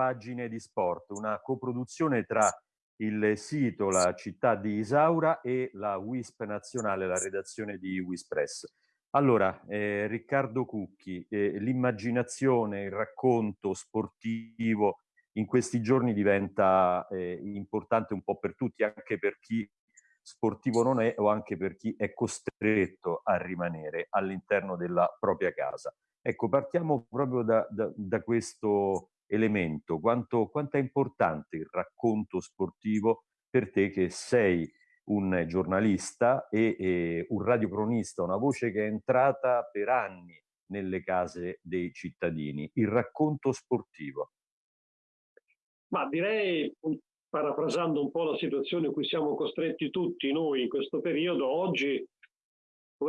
pagine di sport, una coproduzione tra il sito, la città di Isaura e la WISP nazionale, la redazione di Wispress. Allora, eh, Riccardo Cucchi, eh, l'immaginazione, il racconto sportivo in questi giorni diventa eh, importante un po' per tutti, anche per chi sportivo non è o anche per chi è costretto a rimanere all'interno della propria casa. Ecco, partiamo proprio da, da, da questo elemento. Quanto, quanto è importante il racconto sportivo per te che sei un giornalista e, e un radiocronista, una voce che è entrata per anni nelle case dei cittadini, il racconto sportivo. Ma direi, parafrasando un po' la situazione in cui siamo costretti tutti noi in questo periodo, oggi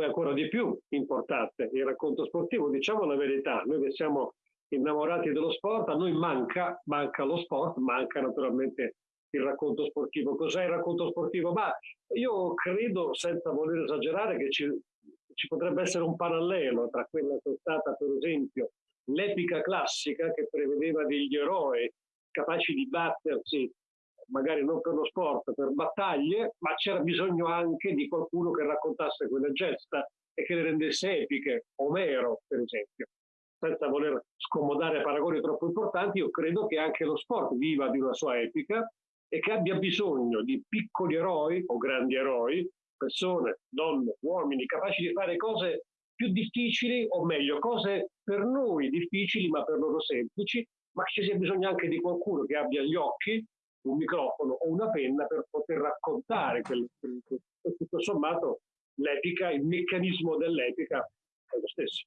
è ancora di più importante il racconto sportivo. Diciamo la verità, noi che siamo innamorati dello sport, a noi manca, manca lo sport, manca naturalmente il racconto sportivo. Cos'è il racconto sportivo? Ma io credo, senza voler esagerare, che ci, ci potrebbe essere un parallelo tra quella che è stata, per esempio, l'epica classica che prevedeva degli eroi capaci di battersi, magari non per lo sport, per battaglie, ma c'era bisogno anche di qualcuno che raccontasse quelle gesta e che le rendesse epiche, Omero per esempio. Senza voler scomodare paragoni troppo importanti, io credo che anche lo sport viva di una sua epica e che abbia bisogno di piccoli eroi o grandi eroi, persone, donne, uomini, capaci di fare cose più difficili, o meglio, cose per noi difficili ma per loro semplici, ma ci sia bisogno anche di qualcuno che abbia gli occhi, un microfono o una penna per poter raccontare quel, e tutto sommato l'epica, il meccanismo dell'epica è lo stesso.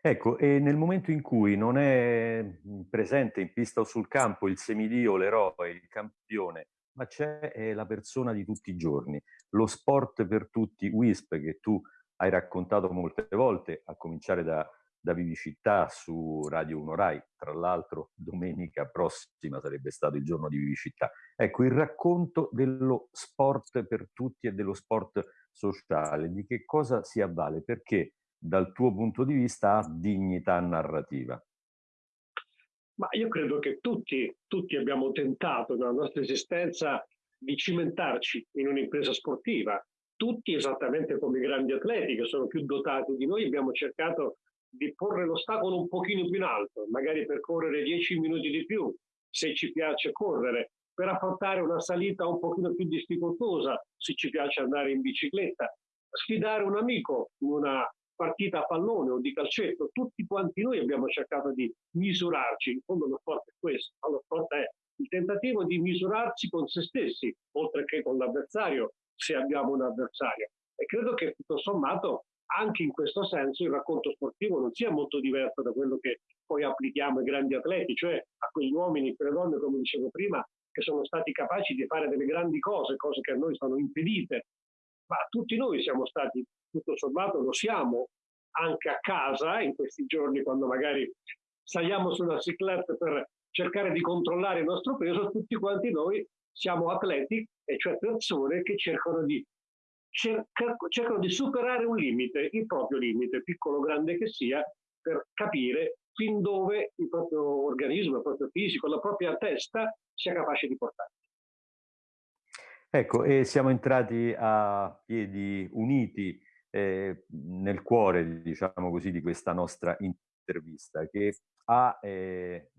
Ecco, e nel momento in cui non è presente in pista o sul campo il semidio, l'eroe, il campione, ma c'è la persona di tutti i giorni, lo sport per tutti, WISP, che tu hai raccontato molte volte, a cominciare da, da Vivicità su Radio 1 Rai, tra l'altro domenica prossima sarebbe stato il giorno di Vivicità. Ecco, il racconto dello sport per tutti e dello sport sociale, di che cosa si avvale, perché dal tuo punto di vista ha dignità narrativa? Ma io credo che tutti, tutti abbiamo tentato nella nostra esistenza di cimentarci in un'impresa sportiva. Tutti, esattamente come i grandi atleti che sono più dotati di noi, abbiamo cercato di porre l'ostacolo un pochino più in alto, magari per correre 10 minuti di più, se ci piace correre, per affrontare una salita un pochino più difficoltosa, se ci piace andare in bicicletta, sfidare un amico in una partita a pallone o di calcetto, tutti quanti noi abbiamo cercato di misurarci, in fondo lo sport è questo, lo sport è il tentativo di misurarci con se stessi, oltre che con l'avversario, se abbiamo un avversario. E credo che tutto sommato anche in questo senso il racconto sportivo non sia molto diverso da quello che poi applichiamo ai grandi atleti, cioè a quegli uomini e quelle donne, come dicevo prima, che sono stati capaci di fare delle grandi cose, cose che a noi sono impedite. Ma tutti noi siamo stati tutto sommato lo siamo anche a casa in questi giorni quando magari saliamo sulla cicletta per cercare di controllare il nostro peso, tutti quanti noi siamo atleti, e cioè persone che cercano di, cerca, cercano di superare un limite, il proprio limite, piccolo o grande che sia, per capire fin dove il proprio organismo, il proprio fisico, la propria testa sia capace di portare. Ecco, e siamo entrati a piedi uniti eh, nel cuore, diciamo così, di questa nostra intervista, che ha eh,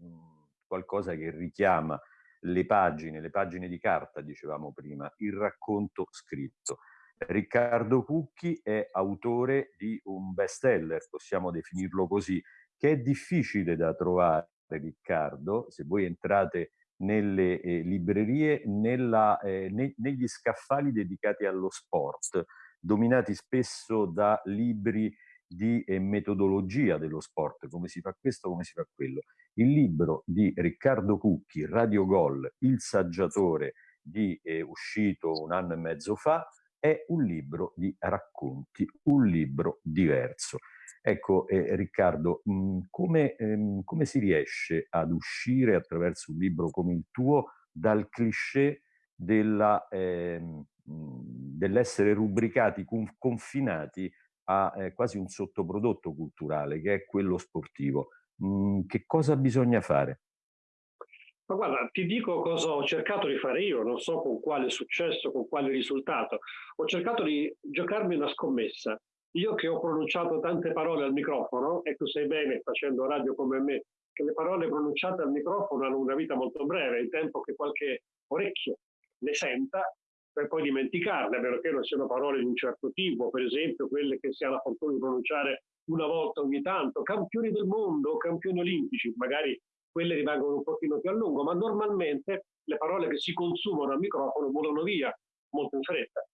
qualcosa che richiama le pagine, le pagine di carta, dicevamo prima, il racconto scritto. Riccardo Cucchi è autore di un bestseller, possiamo definirlo così, che è difficile da trovare, Riccardo, se voi entrate nelle eh, librerie, nella, eh, ne, negli scaffali dedicati allo sport dominati spesso da libri di eh, metodologia dello sport, come si fa questo, come si fa quello. Il libro di Riccardo Cucchi, Radio Gol, Il saggiatore, di, eh, uscito un anno e mezzo fa, è un libro di racconti, un libro diverso. Ecco, eh, Riccardo, mh, mm, come, ehm, come, si riesce ad uscire attraverso un libro come il tuo dal cliché ehm, dell'essere rubricati, confinati a eh, quasi un sottoprodotto culturale che è quello sportivo. Mm, che cosa bisogna fare? Ma guarda, ti dico cosa ho cercato di fare io, non so con quale successo, con quale risultato. Ho cercato di giocarmi una scommessa. Io che ho pronunciato tante parole al microfono, e tu sai bene, facendo radio come me, che le parole pronunciate al microfono hanno una vita molto breve, il tempo che qualche orecchio le senta per poi dimenticarle, a meno che non siano parole di un certo tipo, per esempio quelle che si ha la fortuna di pronunciare una volta ogni tanto, campioni del mondo, campioni olimpici, magari quelle rimangono un pochino più a lungo, ma normalmente le parole che si consumano al microfono volano via molto in fretta.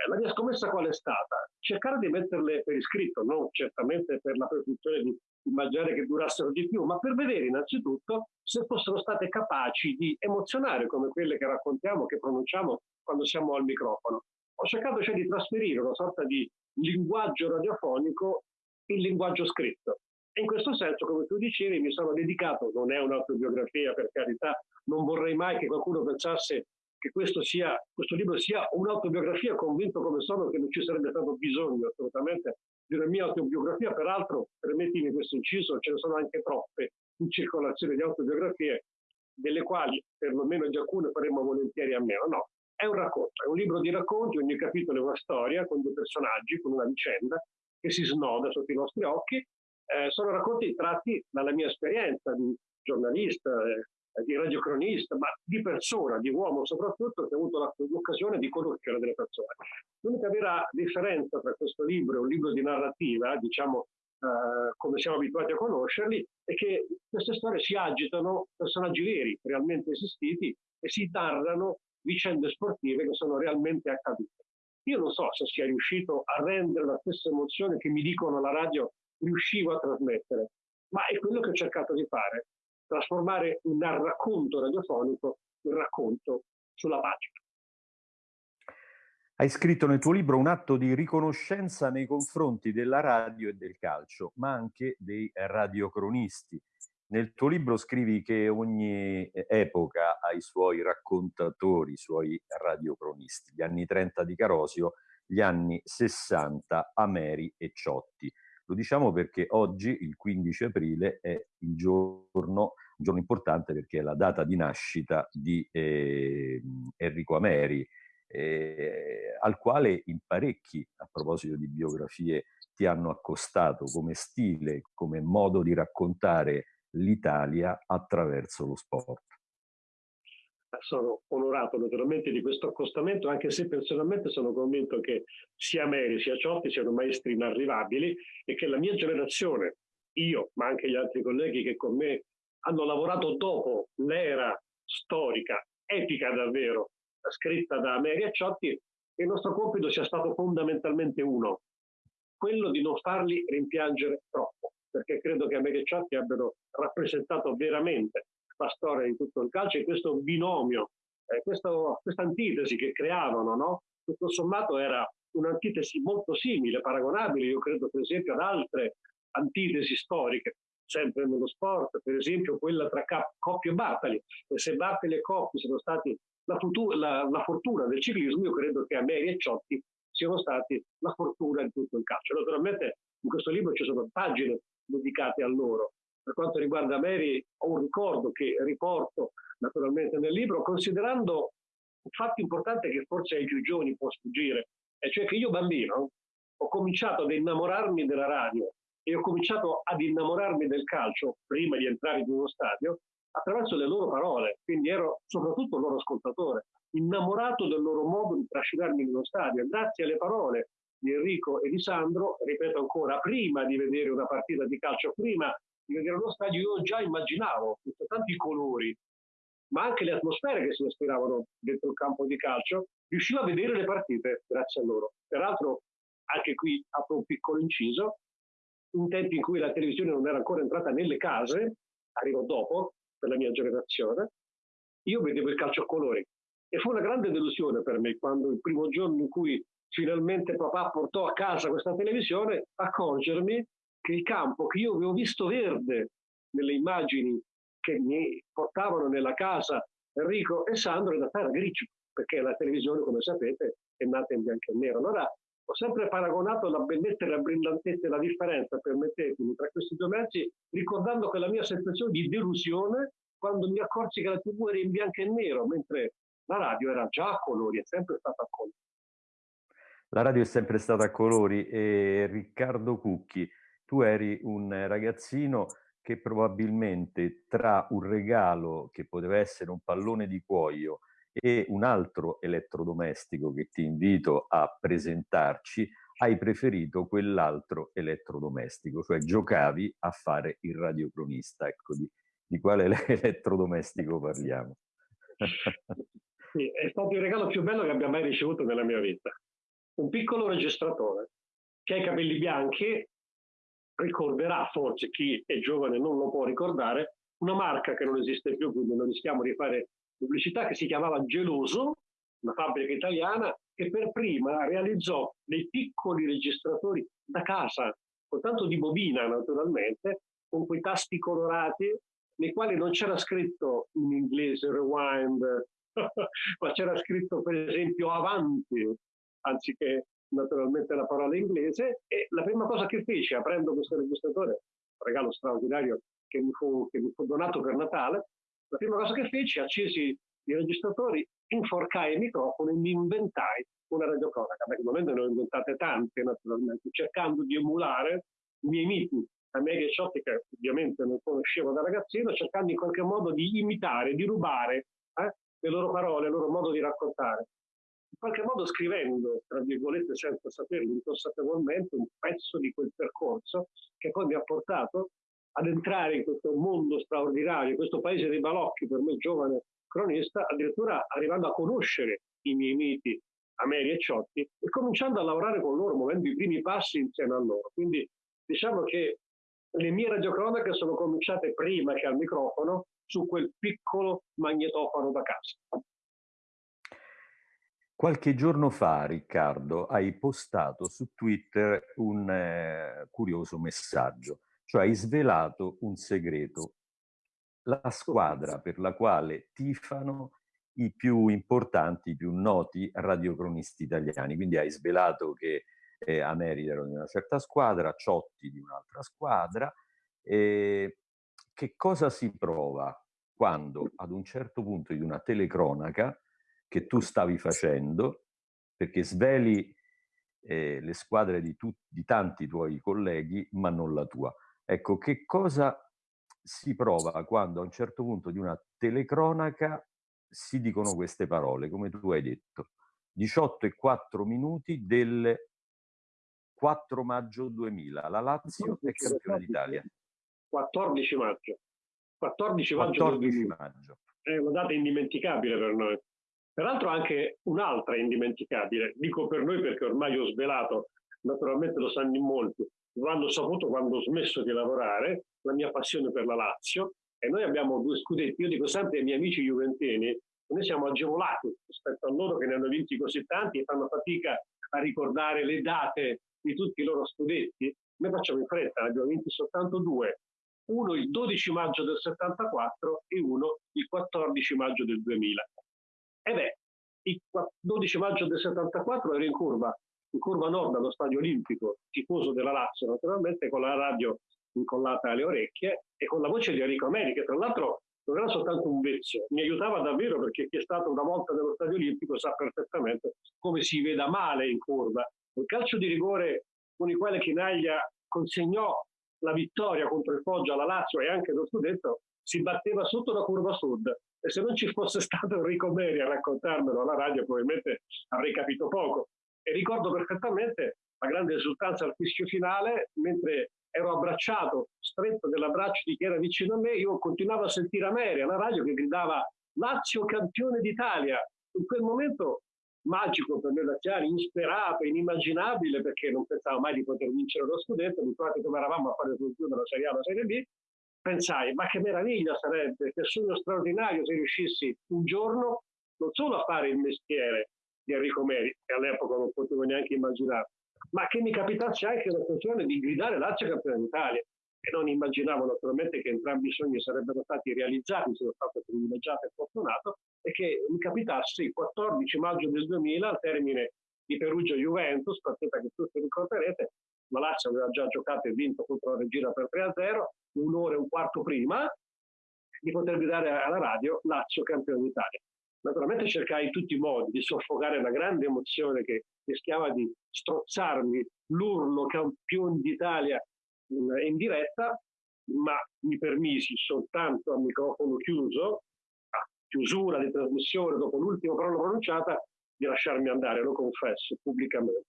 Eh, la mia scommessa qual è stata? Cercare di metterle per iscritto, non certamente per la presunzione di immaginare che durassero di più, ma per vedere innanzitutto se fossero state capaci di emozionare come quelle che raccontiamo, che pronunciamo quando siamo al microfono. Ho cercato cioè di trasferire una sorta di linguaggio radiofonico in linguaggio scritto. E in questo senso, come tu dicevi, mi sono dedicato, non è un'autobiografia per carità, non vorrei mai che qualcuno pensasse che questo, sia, questo libro sia un'autobiografia, convinto come sono che non ci sarebbe stato bisogno assolutamente di una mia autobiografia, peraltro, permettimi questo inciso, ce ne sono anche troppe in circolazione di autobiografie, delle quali perlomeno di alcune faremmo volentieri a meno. No, è un racconto, è un libro di racconti, ogni capitolo è una storia con due personaggi, con una vicenda che si snoda sotto i nostri occhi. Eh, sono racconti tratti dalla mia esperienza di giornalista, eh, di radiocronista, ma di persona, di uomo soprattutto, che ha avuto l'occasione di conoscere delle persone. L'unica vera differenza tra questo libro e un libro di narrativa, diciamo eh, come siamo abituati a conoscerli, è che queste storie si agitano personaggi veri, realmente esistiti, e si narrano vicende sportive che sono realmente accadute. Io non so se sia riuscito a rendere la stessa emozione che mi dicono la radio riuscivo a trasmettere, ma è quello che ho cercato di fare trasformare un racconto radiofonico in racconto sulla pagina. Hai scritto nel tuo libro un atto di riconoscenza nei confronti della radio e del calcio, ma anche dei radiocronisti. Nel tuo libro scrivi che ogni epoca ha i suoi raccontatori, i suoi radiocronisti. Gli anni 30 di Carosio, gli anni 60 Ameri e Ciotti. Lo diciamo perché oggi, il 15 aprile, è il giorno, un giorno importante perché è la data di nascita di eh, Enrico Ameri, eh, al quale in parecchi, a proposito di biografie, ti hanno accostato come stile, come modo di raccontare l'Italia attraverso lo sport sono onorato naturalmente di questo accostamento, anche se personalmente sono convinto che sia Meri sia Ciotti siano maestri inarrivabili e che la mia generazione, io, ma anche gli altri colleghi che con me hanno lavorato dopo l'era storica, epica davvero, scritta da Meri e Ciotti, il nostro compito sia stato fondamentalmente uno, quello di non farli rimpiangere troppo, perché credo che Meri e Ciotti abbiano rappresentato veramente la storia di tutto il calcio e questo binomio, eh, questa antitesi che creavano, no? tutto sommato era un'antitesi molto simile, paragonabile, io credo per esempio ad altre antitesi storiche, sempre nello sport, per esempio quella tra Coppi e Bartali. E se Bartali e Coppi sono stati la, futura, la, la, fortuna del ciclismo, io credo che Ameri e Ciotti siano stati la fortuna di tutto il calcio. Naturalmente in questo libro ci sono pagine dedicate a loro, per quanto riguarda Mary, ho un ricordo che riporto naturalmente nel libro, considerando un fatto importante che forse ai più giovani può sfuggire, e cioè che io bambino ho cominciato ad innamorarmi della radio e ho cominciato ad innamorarmi del calcio prima di entrare in uno stadio attraverso le loro parole, quindi ero soprattutto loro ascoltatore, innamorato del loro modo di trascinarmi in uno stadio, grazie alle parole di Enrico e di Sandro, ripeto ancora, prima di vedere una partita di calcio, prima di vedere uno stadio, io già immaginavo tanti colori, ma anche le atmosfere che si respiravano dentro il campo di calcio, riuscivo a vedere le partite grazie a loro. Peraltro, anche qui apro un piccolo inciso, in tempi in cui la televisione non era ancora entrata nelle case, arrivo dopo, per la mia generazione, io vedevo il calcio a colori. E fu una grande delusione per me quando il primo giorno in cui finalmente papà portò a casa questa televisione, accorgermi che il campo che io avevo visto verde nelle immagini che mi portavano nella casa Enrico e Sandro in realtà era grigio, perché la televisione, come sapete, è nata in bianco e nero. Allora ho sempre paragonato la bellezza e la brillantezza e la differenza, permettetemi, tra questi due mezzi, ricordando quella mia sensazione di delusione quando mi accorsi che la TV era in bianco e nero, mentre la radio era già a colori, è sempre stata a colori. La radio è sempre stata a colori e Riccardo Cucchi, tu eri un ragazzino che probabilmente tra un regalo che poteva essere un pallone di cuoio e un altro elettrodomestico che ti invito a presentarci, hai preferito quell'altro elettrodomestico, cioè giocavi a fare il radiocronista. Ecco, di, di quale elettrodomestico parliamo? Sì, è stato il regalo più bello che abbia mai ricevuto nella mia vita un piccolo registratore che ha i capelli bianchi, ricorderà forse chi è giovane non lo può ricordare, una marca che non esiste più, quindi non rischiamo di fare pubblicità, che si chiamava Geloso, una fabbrica italiana che per prima realizzò dei piccoli registratori da casa, con tanto di bobina naturalmente, con quei tasti colorati nei quali non c'era scritto in inglese rewind, ma c'era scritto per esempio avanti, anziché naturalmente la parola inglese, e la prima cosa che feci aprendo questo registratore, un regalo straordinario che mi, fu, che mi fu donato per Natale, la prima cosa che feci, accesi i registratori, inforcai il microfono e mi inventai una radiocronaca. Beh, momento ne ho inventate tante, naturalmente, cercando di emulare i miei miti, a me che che ovviamente non conoscevo da ragazzino, cercando in qualche modo di imitare, di rubare eh, le loro parole, il loro modo di raccontare qualche modo scrivendo, tra virgolette, senza saperlo inconsapevolmente, un pezzo di quel percorso che poi mi ha portato ad entrare in questo mondo straordinario, in questo paese dei balocchi per me giovane cronista, addirittura arrivando a conoscere i miei miti Ameri e Ciotti e cominciando a lavorare con loro, muovendo i primi passi insieme a loro. Quindi diciamo che le mie radiocronache sono cominciate prima che al microfono su quel piccolo magnetofono da casa. Qualche giorno fa, Riccardo, hai postato su Twitter un eh, curioso messaggio, cioè hai svelato un segreto. La squadra per la quale tifano i più importanti, i più noti radiocronisti italiani. Quindi hai svelato che eh, America era di una certa squadra, Ciotti di un'altra squadra. Eh, che cosa si prova quando ad un certo punto di una telecronaca che tu stavi facendo, perché sveli eh, le squadre di, tu, di tanti tuoi colleghi, ma non la tua. Ecco, che cosa si prova quando a un certo punto di una telecronaca si dicono queste parole, come tu hai detto. 18 e 4 minuti del 4 maggio 2000. La Lazio è campione d'Italia. 14 maggio. 14 maggio. 14 maggio. È una data indimenticabile per noi. Peraltro anche un'altra indimenticabile, dico per noi perché ormai ho svelato, naturalmente lo sanno in molti, lo hanno saputo quando ho smesso di lavorare, la mia passione per la Lazio, e noi abbiamo due scudetti, io dico sempre ai miei amici juventini, noi siamo agevolati rispetto a loro che ne hanno vinti così tanti e fanno fatica a ricordare le date di tutti i loro scudetti, noi facciamo in fretta, ne abbiamo vinti soltanto due, uno il 12 maggio del 74 e uno il 14 maggio del 2000. E beh, il 12 maggio del 74 ero in curva, in curva nord allo stadio olimpico, tifoso della Lazio naturalmente, con la radio incollata alle orecchie e con la voce di Enrico Ameri, che tra l'altro non era soltanto un vezzo, mi aiutava davvero perché chi è stato una volta nello stadio olimpico sa perfettamente come si veda male in curva. Il calcio di rigore con il quale Chinaglia consegnò la vittoria contro il Foggia alla Lazio e anche lo scudetto si batteva sotto la curva sud e se non ci fosse stato Enrico Meri a raccontarmelo alla radio probabilmente avrei capito poco. E ricordo perfettamente la grande esultanza al fischio finale, mentre ero abbracciato, stretto dell'abbraccio di chi era vicino a me, io continuavo a sentire Ameri alla radio che gridava Lazio campione d'Italia. In quel momento magico per noi laziali, insperato, inimmaginabile, perché non pensavo mai di poter vincere lo scudetto, abituati come eravamo a fare più della Serie A la Serie B, pensai, ma che meraviglia sarebbe, che sogno straordinario se riuscissi un giorno non solo a fare il mestiere di Enrico Meri, che all'epoca non potevo neanche immaginare, ma che mi capitasse anche l'occasione di guidare Lazio campione d'Italia. E non immaginavo naturalmente che entrambi i sogni sarebbero stati realizzati, sono stato privilegiato e fortunato, e che mi capitasse il 14 maggio del 2000, al termine di Perugia-Juventus, partita che tutti ricorderete, la Lazio aveva già giocato e vinto contro la Regina per 3-0, un'ora e un quarto prima, di poter gridare alla radio Lazio campione d'Italia. Naturalmente cercai in tutti i modi di soffocare una grande emozione che rischiava di strozzarmi l'urlo campione d'Italia in, in diretta, ma mi permisi soltanto a microfono chiuso, a chiusura di trasmissione, dopo l'ultima parola pronunciata, di lasciarmi andare, lo confesso pubblicamente,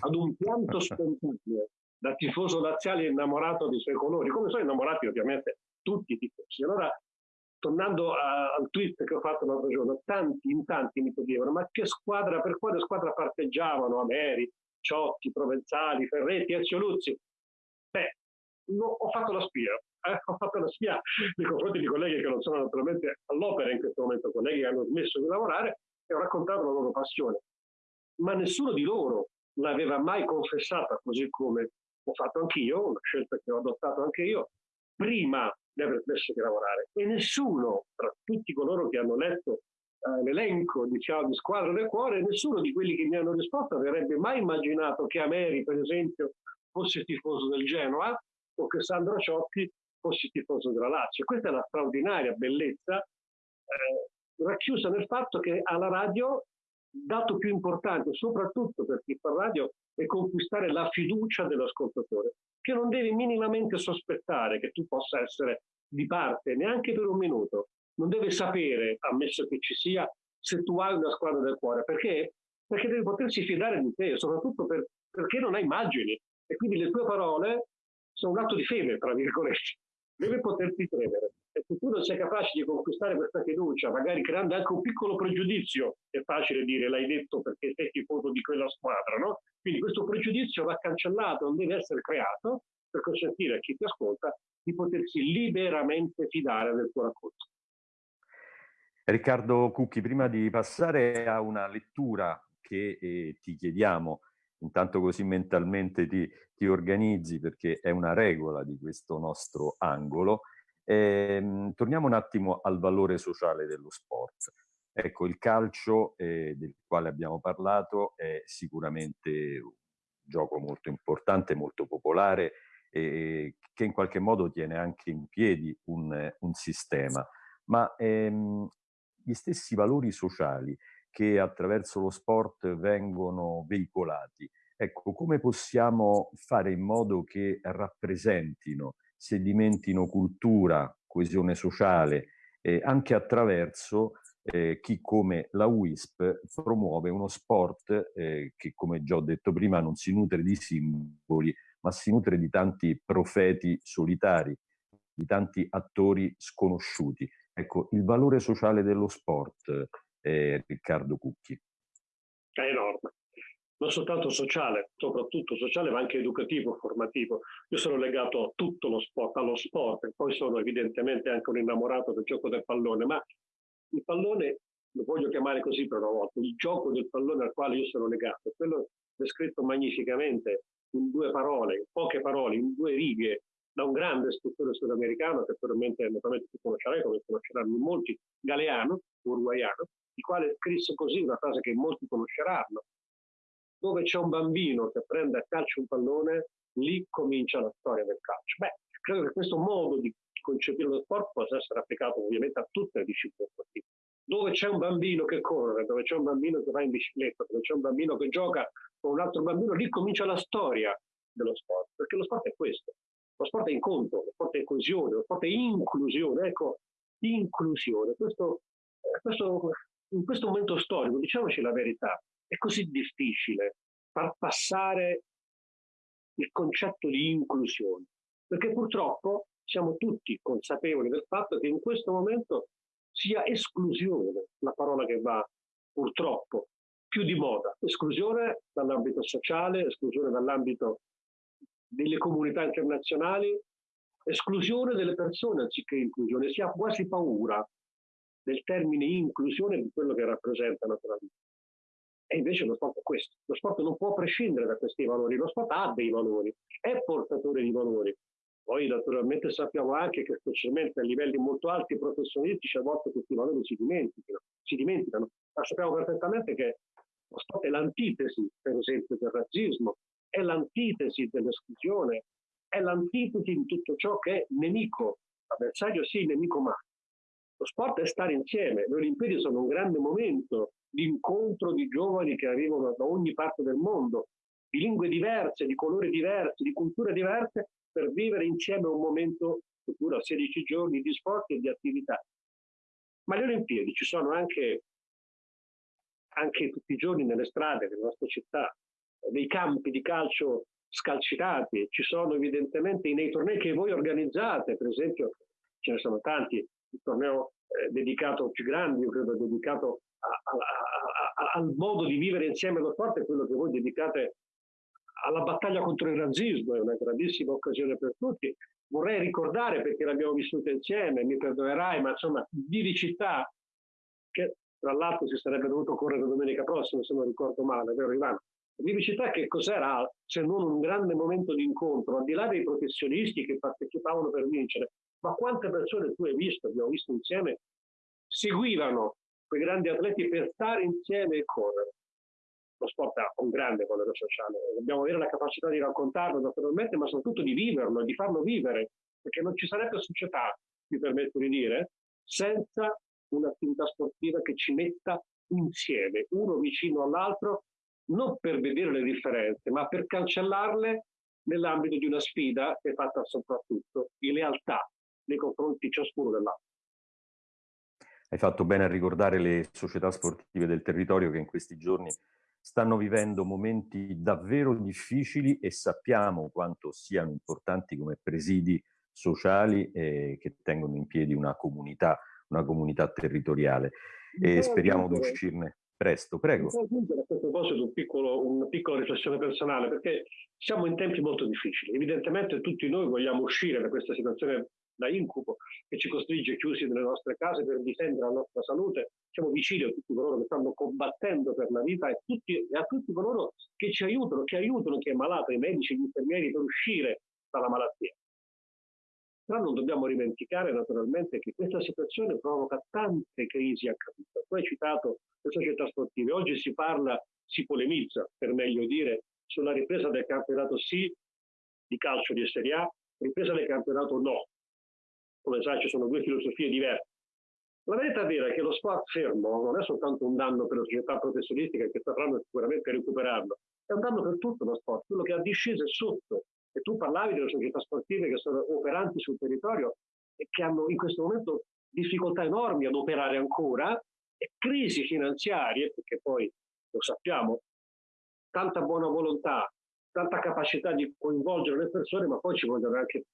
ad un pianto spontaneo da tifoso laziale innamorato dei suoi colori, come sono innamorati ovviamente tutti i tifosi. Allora tornando a, al tweet che ho fatto l'altro giorno, tanti, in tanti mi chiedevano ma che squadra, per quale squadra parteggiavano Ameri, Ciotti, Provenzali, Ferretti, Ezio Luzzi? Beh, no, ho fatto la spia, eh? ho fatto la spia nei confronti di colleghi che non sono naturalmente all'opera in questo momento, colleghi che hanno smesso di lavorare e ho raccontato la loro passione. Ma nessuno di loro l'aveva mai confessata così come ho fatto anch'io, una scelta che ho adottato anche io, prima di aver smesso di lavorare. E nessuno, tra tutti coloro che hanno letto eh, l'elenco diciamo, di Squadra del Cuore, nessuno di quelli che mi hanno risposto avrebbe mai immaginato che Ameri, per esempio, fosse tifoso del Genoa o che Sandro Ciotti fosse tifoso della Lazio. Questa è la straordinaria bellezza eh, racchiusa nel fatto che alla radio dato più importante, soprattutto per chi fa radio, è conquistare la fiducia dell'ascoltatore, che non devi minimamente sospettare che tu possa essere di parte, neanche per un minuto. Non deve sapere, ammesso che ci sia, se tu hai una squadra del cuore, perché? Perché devi potersi fidare di te, soprattutto per, perché non hai immagini. E quindi le tue parole sono un atto di fede, tra virgolette deve poterti credere. E se tu non sei capace di conquistare questa fiducia, magari creando anche un piccolo pregiudizio, è facile dire l'hai detto perché sei tifoso di quella squadra, no? Quindi questo pregiudizio va cancellato, non deve essere creato per consentire a chi ti ascolta di potersi liberamente fidare del tuo racconto. Riccardo Cucchi, prima di passare a una lettura che eh, ti chiediamo intanto così mentalmente ti, ti, organizzi perché è una regola di questo nostro angolo. Ehm, torniamo un attimo al valore sociale dello sport. Ecco, il calcio eh, del quale abbiamo parlato è sicuramente un gioco molto importante, molto popolare e che in qualche modo tiene anche in piedi un, un sistema. Ma ehm, gli stessi valori sociali che attraverso lo sport vengono veicolati. Ecco, come possiamo fare in modo che rappresentino, sedimentino cultura, coesione sociale, eh, anche attraverso eh, chi come la WISP promuove uno sport eh, che, come già ho detto prima, non si nutre di simboli, ma si nutre di tanti profeti solitari, di tanti attori sconosciuti. Ecco, il valore sociale dello sport, eh, Riccardo Cucchi? È enorme, non soltanto sociale, soprattutto sociale, ma anche educativo, formativo. Io sono legato a tutto lo sport, allo sport, poi sono evidentemente anche un innamorato del gioco del pallone, ma il pallone, lo voglio chiamare così per una volta, il gioco del pallone al quale io sono legato, quello descritto magnificamente in due parole, in poche parole, in due righe, da un grande scrittore sudamericano che probabilmente, naturalmente tu conoscerai, come conosceranno molti, Galeano, uruguaiano, il quale scrisse così una frase che molti conosceranno. Dove c'è un bambino che prende a calcio un pallone, lì comincia la storia del calcio. Beh, credo che questo modo di concepire lo sport possa essere applicato ovviamente a tutte le discipline sportive. Dove c'è un bambino che corre, dove c'è un bambino che va in bicicletta, dove c'è un bambino che gioca con un altro bambino, lì comincia la storia dello sport, perché lo sport è questo. Lo sport è incontro, lo sport è coesione, lo sport è inclusione. Ecco, inclusione. Questo, eh, questo in questo momento storico, diciamoci la verità, è così difficile far passare il concetto di inclusione, perché purtroppo siamo tutti consapevoli del fatto che in questo momento sia esclusione la parola che va purtroppo più di moda, esclusione dall'ambito sociale, esclusione dall'ambito delle comunità internazionali, esclusione delle persone anziché inclusione, si ha quasi paura del termine inclusione di quello che rappresenta naturalmente. E invece lo sport è questo. Lo sport non può prescindere da questi valori, lo sport ha dei valori, è portatore di valori. Poi naturalmente sappiamo anche che specialmente a livelli molto alti professionistici a volte questi valori si dimenticano, si dimenticano. ma sappiamo perfettamente che lo sport è l'antitesi, per esempio, del razzismo, è l'antitesi dell'esclusione, è l'antitesi di tutto ciò che è nemico, avversario sì, nemico mai. Lo sport è stare insieme, le Olimpiadi sono un grande momento di incontro di giovani che arrivano da ogni parte del mondo, di lingue diverse, di colori diversi, di culture diverse, per vivere insieme un momento futuro, 16 giorni di sport e di attività. Ma le Olimpiadi ci sono anche, anche tutti i giorni nelle strade delle nostre città, dei campi di calcio scalcitati, ci sono evidentemente nei tornei che voi organizzate, per esempio ce ne sono tanti, il torneo eh, dedicato più grande, io credo dedicato a, a, a, al modo di vivere insieme lo sport è quello che voi dedicate alla battaglia contro il razzismo, è una grandissima occasione per tutti. Vorrei ricordare, perché l'abbiamo vissuta insieme, mi perdonerai, ma insomma, di città, che tra l'altro si sarebbe dovuto correre domenica prossima, se non ricordo male, vero Ivano? Vivicità che cos'era se non un grande momento di incontro, al di là dei professionisti che partecipavano per vincere, ma quante persone tu hai visto, abbiamo visto insieme, seguivano quei grandi atleti per stare insieme e correre. Lo sport ha un grande valore sociale, dobbiamo avere la capacità di raccontarlo naturalmente, ma soprattutto di viverlo, di farlo vivere, perché non ci sarebbe società, mi permetto di dire, senza un'attività sportiva che ci metta insieme, uno vicino all'altro non per vedere le differenze, ma per cancellarle nell'ambito di una sfida che è fatta soprattutto di lealtà nei confronti ciascuno dell'altro. Hai fatto bene a ricordare le società sportive del territorio che in questi giorni stanno vivendo momenti davvero difficili e sappiamo quanto siano importanti come presidi sociali eh, che tengono in piedi una comunità, una comunità territoriale. E speriamo di uscirne presto. Prego. A questo proposito un piccolo, una piccola riflessione personale, perché siamo in tempi molto difficili. Evidentemente tutti noi vogliamo uscire da questa situazione da incubo che ci costringe chiusi nelle nostre case per difendere la nostra salute. Siamo vicini a tutti coloro che stanno combattendo per la vita e, tutti, e a tutti coloro che ci aiutano, che aiutano chi è malato, i medici, gli infermieri per uscire dalla malattia. Però non dobbiamo dimenticare naturalmente che questa situazione provoca tante crisi a. Tu hai citato le società sportive. Oggi si parla, si polemizza, per meglio dire, sulla ripresa del campionato sì di calcio di Serie A, ripresa del campionato no. Come sai ci sono due filosofie diverse. La verità vera è che lo sport fermo non è soltanto un danno per le società professionistiche che sapranno sicuramente recuperarlo, è un danno per tutto lo sport, quello che ha disceso sotto e tu parlavi delle società sportive che sono operanti sul territorio e che hanno in questo momento difficoltà enormi ad operare ancora e crisi finanziarie, perché poi lo sappiamo, tanta buona volontà, tanta capacità di coinvolgere le persone, ma poi ci vogliono anche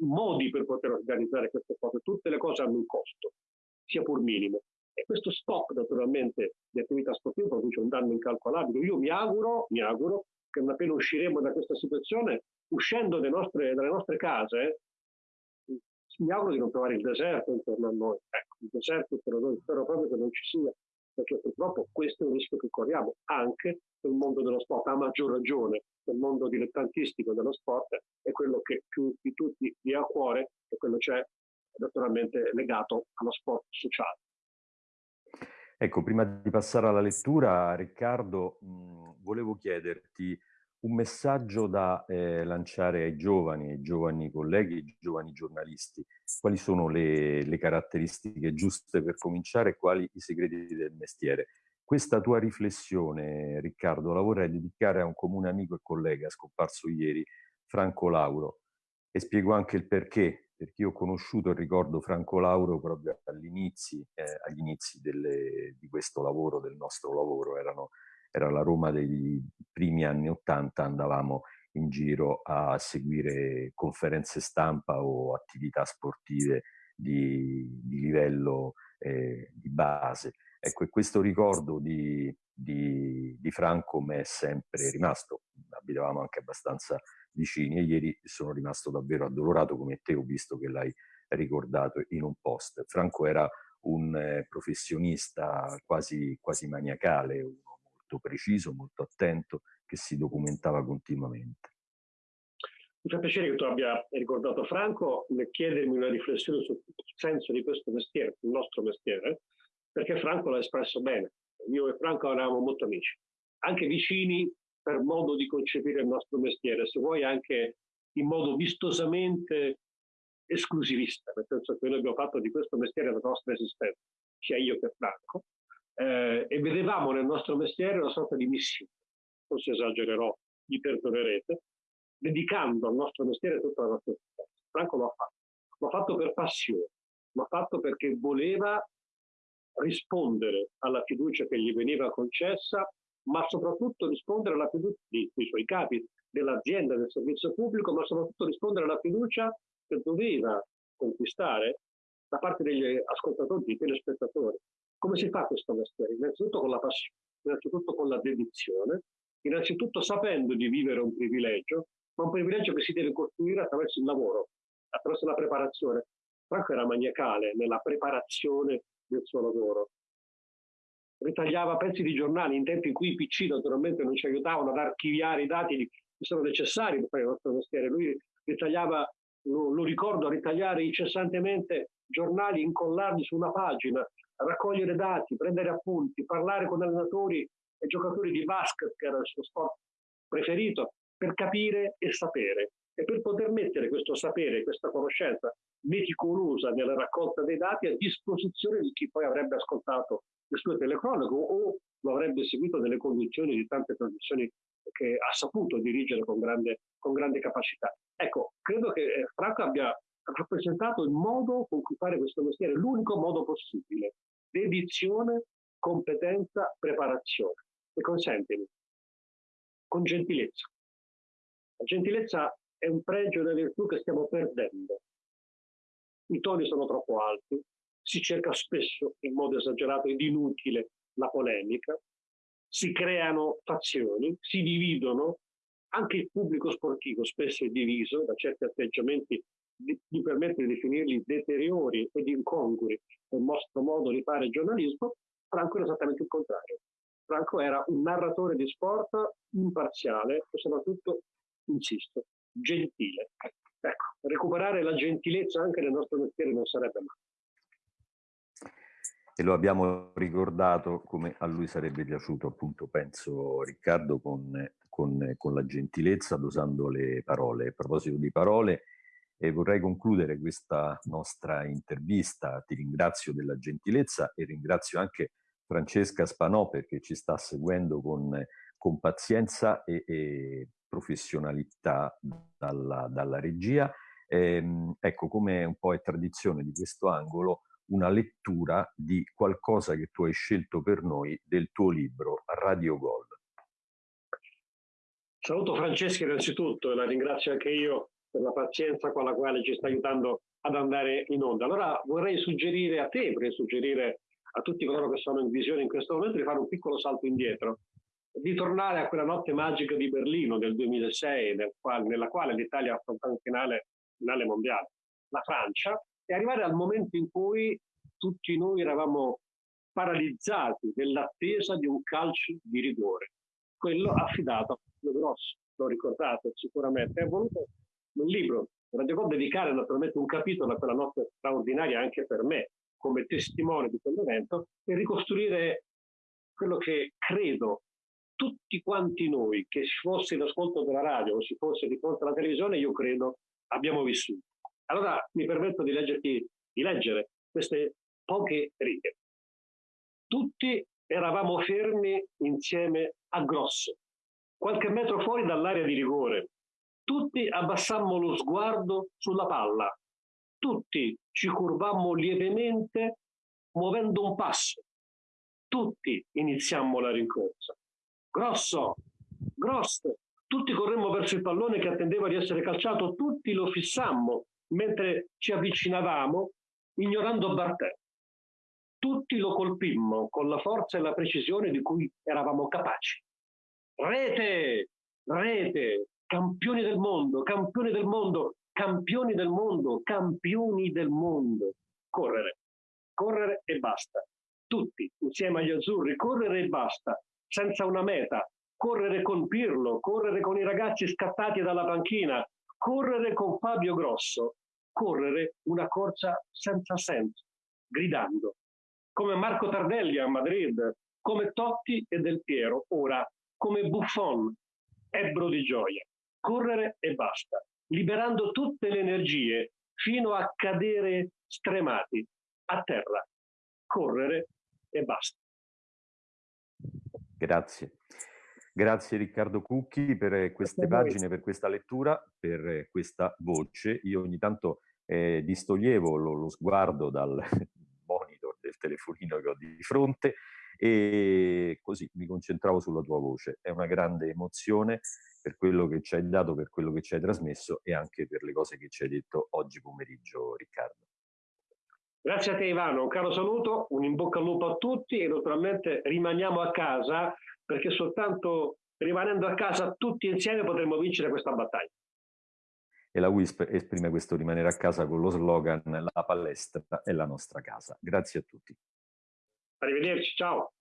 modi per poter organizzare queste cose. Tutte le cose hanno un costo, sia pur minimo. E questo stop naturalmente di attività sportive produce un danno incalcolabile. Io mi auguro, mi auguro che appena usciremo da questa situazione uscendo nostre, dalle nostre case, mi auguro di non trovare il deserto intorno a noi. Ecco, il deserto per noi spero proprio che non ci sia, perché purtroppo questo è un rischio che corriamo anche nel mondo dello sport, a maggior ragione nel mondo dilettantistico dello sport, è quello che più di tutti vi ha a cuore e quello c'è naturalmente legato allo sport sociale. Ecco, prima di passare alla lettura, Riccardo, mh, volevo chiederti un messaggio da eh, lanciare ai giovani, ai giovani colleghi, ai giovani giornalisti. Quali sono le, le, caratteristiche giuste per cominciare e quali i segreti del mestiere? Questa tua riflessione, Riccardo, la vorrei dedicare a un comune amico e collega scomparso ieri, Franco Lauro, e spiego anche il perché, perché io ho conosciuto e ricordo Franco Lauro proprio agli inizi, eh, agli inizi delle, di questo lavoro, del nostro lavoro, erano era la Roma dei primi anni Ottanta, andavamo in giro a seguire conferenze stampa o attività sportive di, di livello eh, di base. Ecco, questo ricordo di, di, di Franco mi è sempre rimasto, abitavamo anche abbastanza vicini e ieri sono rimasto davvero addolorato come te, ho visto che l'hai ricordato in un post. Franco era un eh, professionista quasi, quasi maniacale, uno molto preciso, molto attento, che si documentava continuamente. Mi fa piacere che tu abbia ricordato Franco nel chiedermi una riflessione sul senso di questo mestiere, il nostro mestiere, perché Franco l'ha espresso bene. Io e Franco eravamo molto amici, anche vicini per modo di concepire il nostro mestiere, se vuoi anche in modo vistosamente esclusivista, nel senso che noi abbiamo fatto di questo mestiere la nostra esistenza, sia io che Franco, eh, e vedevamo nel nostro mestiere una sorta di missione, forse esagererò, mi perdonerete, dedicando al nostro mestiere tutta la nostra esistenza. Franco lo ha fatto, l'ha fatto per passione, l'ha fatto perché voleva rispondere alla fiducia che gli veniva concessa, ma soprattutto rispondere alla fiducia dei, dei suoi capi, dell'azienda, del servizio pubblico, ma soprattutto rispondere alla fiducia che doveva conquistare da parte degli ascoltatori, dei telespettatori. Come si fa questo mestiere? Innanzitutto con la passione, innanzitutto con la dedizione, innanzitutto sapendo di vivere un privilegio, ma un privilegio che si deve costruire attraverso il lavoro, attraverso la preparazione. Franco era maniacale nella preparazione del suo lavoro. Ritagliava pezzi di giornali in tempi in cui i PC naturalmente non ci aiutavano ad archiviare i dati che sono necessari per fare il nostro mestiere. Lui ritagliava, lo, lo ricordo, ritagliare incessantemente giornali, incollarli su una pagina, raccogliere dati, prendere appunti, parlare con allenatori e giocatori di basket, che era il suo sport preferito, per capire e sapere. E per poter mettere questo sapere, questa conoscenza meticolosa nella raccolta dei dati a disposizione di chi poi avrebbe ascoltato le sue telecronache o lo avrebbe seguito nelle condizioni di tante trasmissioni che ha saputo dirigere con grande, con grande capacità. Ecco, credo che eh, Franco abbia rappresentato il modo con cui fare questo mestiere, l'unico modo possibile. Dedizione, competenza, preparazione. E consentimi, con gentilezza. La gentilezza è un pregio delle virtù che stiamo perdendo. I toni sono troppo alti, si cerca spesso in modo esagerato ed inutile la polemica, si creano fazioni, si dividono, anche il pubblico sportivo spesso è diviso da certi atteggiamenti mi permette di definirli deteriori ed incongrui nel nostro modo di fare giornalismo, Franco era esattamente il contrario. Franco era un narratore di sport imparziale e soprattutto, insisto, gentile. Ecco, recuperare la gentilezza anche nel nostro mestiere non sarebbe male e lo abbiamo ricordato come a lui sarebbe piaciuto appunto, penso Riccardo, con, con, con la gentilezza, dosando le parole. A proposito di parole, eh, vorrei concludere questa nostra intervista. Ti ringrazio della gentilezza e ringrazio anche Francesca Spanò perché ci sta seguendo con, con pazienza e, e professionalità dalla, dalla regia. Ehm, ecco, come un po' è tradizione di questo angolo, una lettura di qualcosa che tu hai scelto per noi del tuo libro Radio Gol. Saluto Francesca innanzitutto e la ringrazio anche io per la pazienza con la quale ci sta aiutando ad andare in onda. Allora vorrei suggerire a te, vorrei suggerire a tutti coloro che sono in visione in questo momento di fare un piccolo salto indietro, di tornare a quella notte magica di Berlino del 2006, nel quale, nella quale l'Italia ha affrontato il finale, finale mondiale. La Francia e arrivare al momento in cui tutti noi eravamo paralizzati nell'attesa di un calcio di rigore, quello affidato a Fabio Grosso, lo ricordate sicuramente, è voluto un libro, Radio Gol dedicare naturalmente un capitolo a quella notte straordinaria anche per me, come testimone di quell'evento, e ricostruire quello che credo tutti quanti noi, che si fosse in ascolto della radio o si fosse di fronte alla televisione, io credo abbiamo vissuto. Allora mi permetto di, leggerti, di leggere queste poche righe. Tutti eravamo fermi insieme a Grosso, qualche metro fuori dall'area di rigore. Tutti abbassammo lo sguardo sulla palla. Tutti ci curvammo lievemente muovendo un passo. Tutti iniziammo la rincorsa. Grosso, grosso, tutti corremmo verso il pallone che attendeva di essere calciato, tutti lo fissammo mentre ci avvicinavamo, ignorando Bartè. Tutti lo colpimmo con la forza e la precisione di cui eravamo capaci. Rete, rete, campioni del mondo, campioni del mondo, campioni del mondo, campioni del mondo. Correre, correre e basta. Tutti insieme agli azzurri, correre e basta, senza una meta. Correre con Pirlo, correre con i ragazzi scattati dalla panchina, correre con Fabio Grosso, correre una corsa senza senso, gridando, come Marco Tardelli a Madrid, come Totti e Del Piero, ora come Buffon, ebbro di gioia, correre e basta, liberando tutte le energie fino a cadere stremati a terra, correre e basta. Grazie. Grazie Riccardo Cucchi per queste pagine, per questa lettura, per questa voce. Io ogni tanto eh, distoglievo lo, lo sguardo dal monitor del telefonino che ho di fronte e così mi concentravo sulla tua voce. È una grande emozione per quello che ci hai dato, per quello che ci hai trasmesso e anche per le cose che ci hai detto oggi pomeriggio, Riccardo. Grazie a te Ivano, un caro saluto, un in bocca al lupo a tutti e naturalmente rimaniamo a casa perché soltanto rimanendo a casa tutti insieme potremo vincere questa battaglia. E la WISP esprime questo rimanere a casa con lo slogan La palestra è la nostra casa. Grazie a tutti. Arrivederci, ciao.